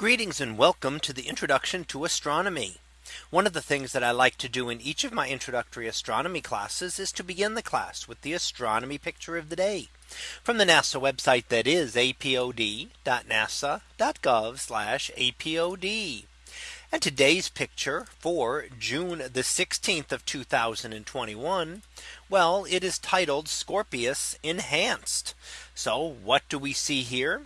Greetings and welcome to the introduction to astronomy. One of the things that I like to do in each of my introductory astronomy classes is to begin the class with the astronomy picture of the day from the NASA website that is apod.nasa.gov apod. And today's picture for June the 16th of 2021. Well, it is titled Scorpius Enhanced. So what do we see here?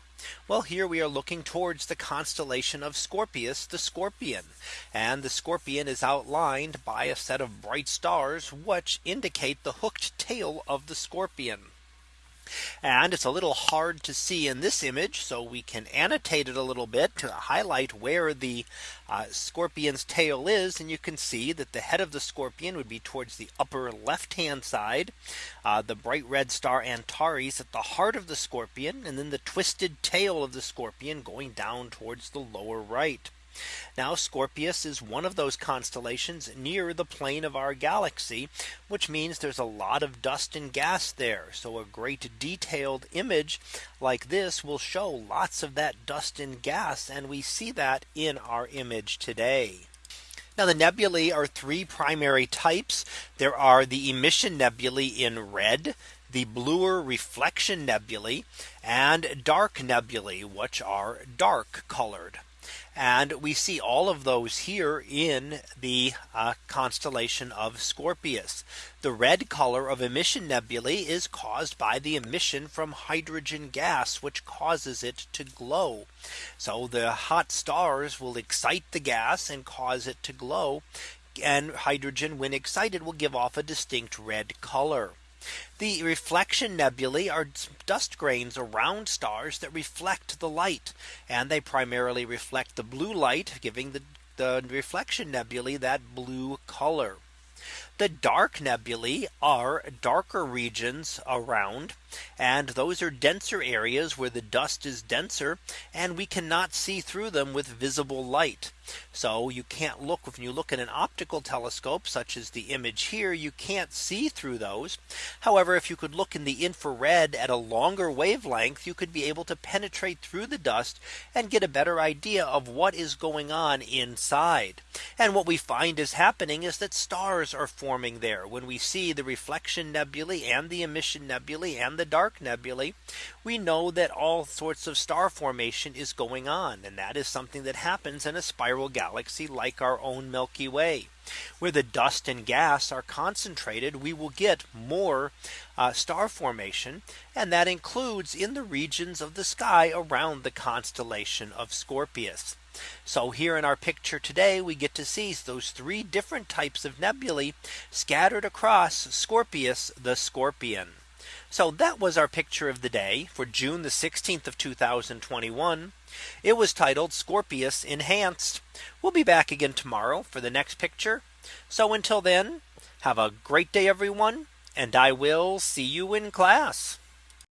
Well, here we are looking towards the constellation of Scorpius, the scorpion. And the scorpion is outlined by a set of bright stars, which indicate the hooked tail of the scorpion. And it's a little hard to see in this image. So we can annotate it a little bit to highlight where the uh, scorpion's tail is. And you can see that the head of the scorpion would be towards the upper left hand side. Uh, the bright red star Antares at the heart of the scorpion and then the twisted tail of the scorpion going down towards the lower right. Now Scorpius is one of those constellations near the plane of our galaxy, which means there's a lot of dust and gas there. So a great detailed image like this will show lots of that dust and gas. And we see that in our image today. Now the nebulae are three primary types. There are the emission nebulae in red, the bluer reflection nebulae, and dark nebulae, which are dark colored. And we see all of those here in the uh, constellation of Scorpius. The red color of emission nebulae is caused by the emission from hydrogen gas, which causes it to glow. So the hot stars will excite the gas and cause it to glow. And hydrogen when excited will give off a distinct red color. The reflection nebulae are dust grains around stars that reflect the light and they primarily reflect the blue light giving the, the reflection nebulae that blue color. The dark nebulae are darker regions around and those are denser areas where the dust is denser and we cannot see through them with visible light. So you can't look when you look at an optical telescope such as the image here you can't see through those. However, if you could look in the infrared at a longer wavelength you could be able to penetrate through the dust and get a better idea of what is going on inside. And what we find is happening is that stars are forming there when we see the reflection nebulae and the emission nebulae and the dark nebulae. We know that all sorts of star formation is going on and that is something that happens in a spiral spiral galaxy like our own Milky Way where the dust and gas are concentrated, we will get more uh, star formation. And that includes in the regions of the sky around the constellation of Scorpius. So here in our picture today, we get to see those three different types of nebulae scattered across Scorpius, the scorpion. So that was our picture of the day for June the 16th of 2021. It was titled Scorpius Enhanced. We'll be back again tomorrow for the next picture. So until then, have a great day, everyone. And I will see you in class.